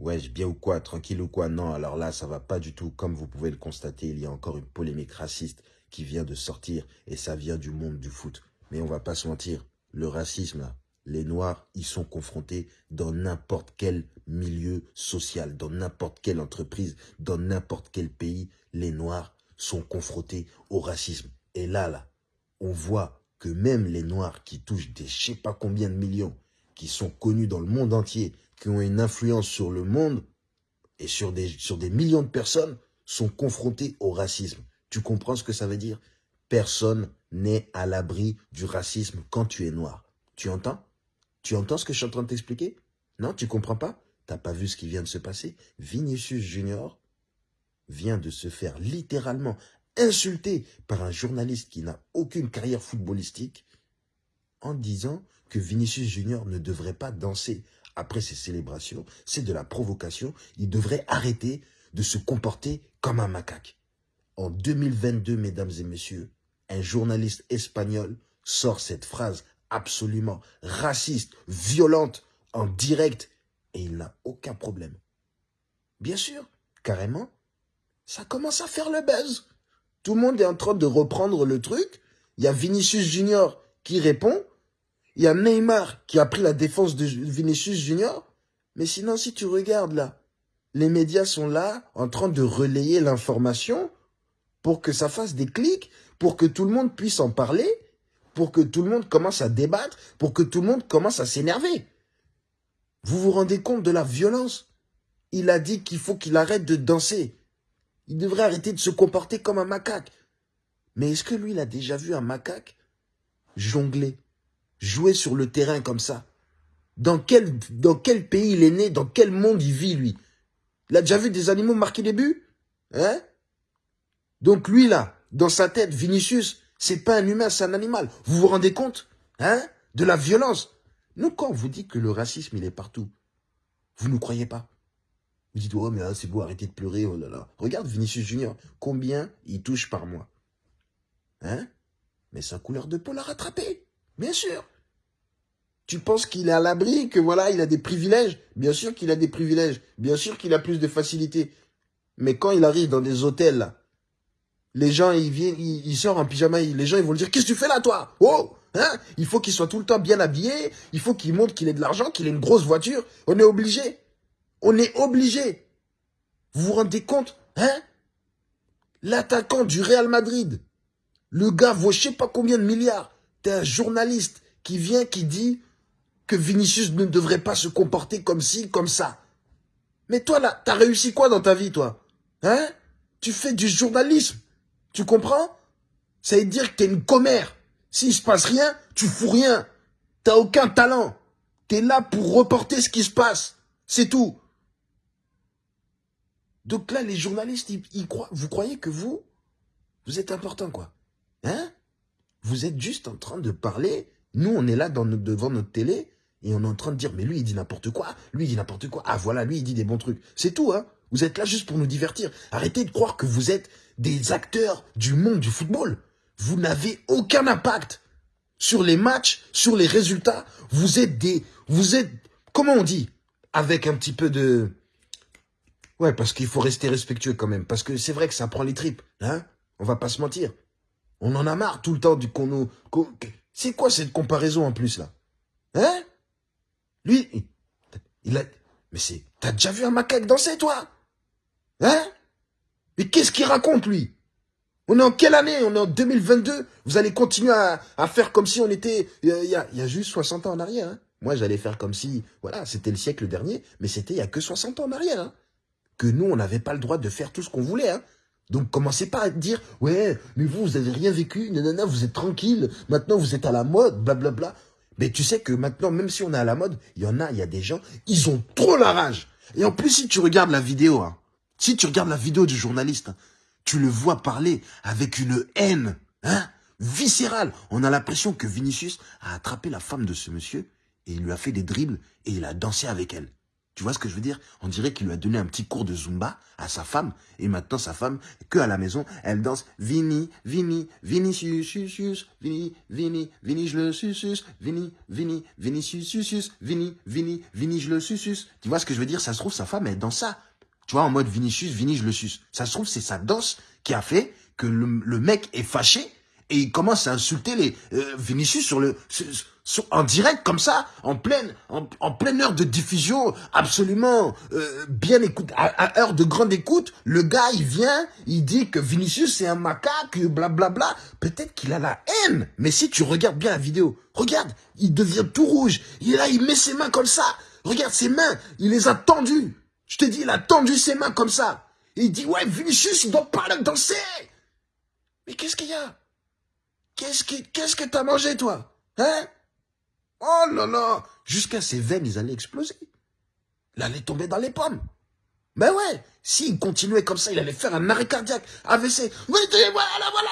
Ouais, bien ou quoi, tranquille ou quoi Non, alors là, ça va pas du tout. Comme vous pouvez le constater, il y a encore une polémique raciste qui vient de sortir et ça vient du monde du foot. Mais on va pas se mentir, le racisme, les Noirs, ils sont confrontés dans n'importe quel milieu social, dans n'importe quelle entreprise, dans n'importe quel pays, les Noirs sont confrontés au racisme. Et là, là, on voit que même les Noirs qui touchent des je sais pas combien de millions, qui sont connus dans le monde entier, qui ont une influence sur le monde et sur des, millions de personnes, sont confrontés au racisme. Tu comprends ce que ça veut dire? Personne n'est à l'abri du racisme quand tu es noir. Tu entends? Tu entends ce que je suis en train de t'expliquer? Non, tu comprends pas? T'as pas vu ce qui vient de se passer? Vinicius Junior vient de se faire littéralement insulter par un journaliste qui n'a aucune carrière footballistique en disant que Vinicius Junior ne devrait pas danser après ces célébrations. C'est de la provocation. Il devrait arrêter de se comporter comme un macaque. En 2022, mesdames et messieurs, un journaliste espagnol sort cette phrase absolument raciste, violente, en direct, et il n'a aucun problème. Bien sûr, carrément, ça commence à faire le buzz. Tout le monde est en train de reprendre le truc. Il y a Vinicius Junior qui répond. Il y a Neymar qui a pris la défense de Vinicius Junior. Mais sinon, si tu regardes là, les médias sont là en train de relayer l'information pour que ça fasse des clics, pour que tout le monde puisse en parler, pour que tout le monde commence à débattre, pour que tout le monde commence à s'énerver. Vous vous rendez compte de la violence? Il a dit qu'il faut qu'il arrête de danser. Il devrait arrêter de se comporter comme un macaque. Mais est-ce que lui, il a déjà vu un macaque jongler, jouer sur le terrain comme ça. Dans quel, pays il est né? Dans quel monde il vit, lui? Il a déjà vu des animaux marquer des buts? Hein? Donc lui, là, dans sa tête, Vinicius, c'est pas un humain, c'est un animal. Vous vous rendez compte? Hein? De la violence. Nous, quand on vous dit que le racisme, il est partout, vous ne croyez pas. Vous dites, oh, mais là, c'est beau, arrêtez de pleurer, oh là là. Regarde Vinicius Junior, combien il touche par mois. Hein? Mais sa couleur de peau l'a rattrapé, bien sûr. Tu penses qu'il est à l'abri, que voilà, il a des privilèges? Bien sûr qu'il a des privilèges, bien sûr qu'il a plus de facilité. Mais quand il arrive dans des hôtels, les gens, ils viennent, ils, sortent en pyjama, les gens, ils vont lui dire, qu'est-ce que tu fais là, toi? Oh Hein? Il faut qu'il soit tout le temps bien habillé, il faut qu'il montre qu'il ait de l'argent, qu'il ait une grosse voiture. On est obligé. On est obligé. Vous vous rendez compte? Hein? L'attaquant du Real Madrid, le gars vaut je sais pas combien de milliards. T'es un journaliste qui vient, qui dit que Vinicius ne devrait pas se comporter comme ci, comme ça. Mais toi, là, t'as réussi quoi dans ta vie, toi? Hein? Tu fais du journalisme. Tu comprends? Ça veut dire que t'es une commère. S'il se passe rien, tu fous rien. T'as aucun talent. T'es là pour reporter ce qui se passe. C'est tout. Donc là, les journalistes, ils, croient, vous croyez que vous, vous êtes important, quoi. Hein? Vous êtes juste en train de parler. Nous, on est là devant notre télé et on est en train de dire, mais lui, il dit n'importe quoi. Lui, il dit n'importe quoi. Ah, voilà, lui, il dit des bons trucs. C'est tout, hein Vous êtes là juste pour nous divertir. Arrêtez de croire que vous êtes des acteurs du monde du football. Vous n'avez aucun impact sur les matchs, sur les résultats. Vous êtes des... Vous êtes... Comment on dit Avec un petit peu de Ouais, parce qu'il faut rester respectueux quand même. Parce que c'est vrai que ça prend les tripes. Hein On va pas se mentir. On en a marre tout le temps du qu'on nous... C'est quoi cette comparaison en plus, là? Hein? Lui, il a... Mais c'est... T'as déjà vu un macaque danser, toi? Hein? Mais qu'est-ce qu'il raconte, lui? On est en quelle année? On est en 2022 Vous allez continuer à, faire comme si on était... Il y a, il y a juste 60 ans en arrière, hein Moi, j'allais faire comme si... Voilà, c'était le siècle dernier, mais c'était il y a que 60 ans en arrière, hein que nous, on n'avait pas le droit de faire tout ce qu'on voulait. Hein. Donc commencez pas à dire, ouais, mais vous, vous avez rien vécu, nanana, vous êtes tranquille, maintenant vous êtes à la mode, blablabla. Mais tu sais que maintenant, même si on est à la mode, il y en a, il y a des gens, ils ont trop la rage. Et en plus, si tu regardes la vidéo, hein, si tu regardes la vidéo du journaliste, hein, tu le vois parler avec une haine, hein, viscérale. On a l'impression que Vinicius a attrapé la femme de ce monsieur et il lui a fait des dribbles et il a dansé avec elle. Tu vois ce que je veux dire? On dirait qu'il lui a donné un petit cours de Zumba à sa femme. Et maintenant, sa femme, que à la maison, elle danse Vini, Vini, Vini, sus, sus, Vini, Vini, Vini, je le susus, Vini, Vini, Vini, sus, Vini, Vini, Vini, je le susus. Tu vois ce que je veux dire? Ça se trouve, sa femme, elle danse ça. Tu vois, en mode Vinicius, Vini, je le suce. Ça se trouve, c'est sa danse qui a fait que le, mec est fâché et il commence à insulter les euh, Vinicius sur le en direct comme ça, en pleine, en, pleine heure de diffusion, absolument euh, bien écoute, à, heure de grande écoute, le gars il vient, il dit que Vinicius c'est un macaque, blablabla. Bla, bla. Peut-être qu'il a la haine, mais si tu regardes bien la vidéo, regarde, il devient tout rouge, il est là, il met ses mains comme ça, regarde ses mains, il les a tendues. Je te dis, il a tendu ses mains comme ça. il dit, ouais, Vinicius, il doit pas danser. Mais qu'est-ce qu'il y a? Qu'est-ce que t'as mangé, toi? Hein? Oh là là Jusqu'à ses veines, ils allaient exploser. Il allait tomber dans les pommes. Ben ouais, s'il continuait comme ça, il allait faire un arrêt cardiaque, AVC. Voilà, voilà,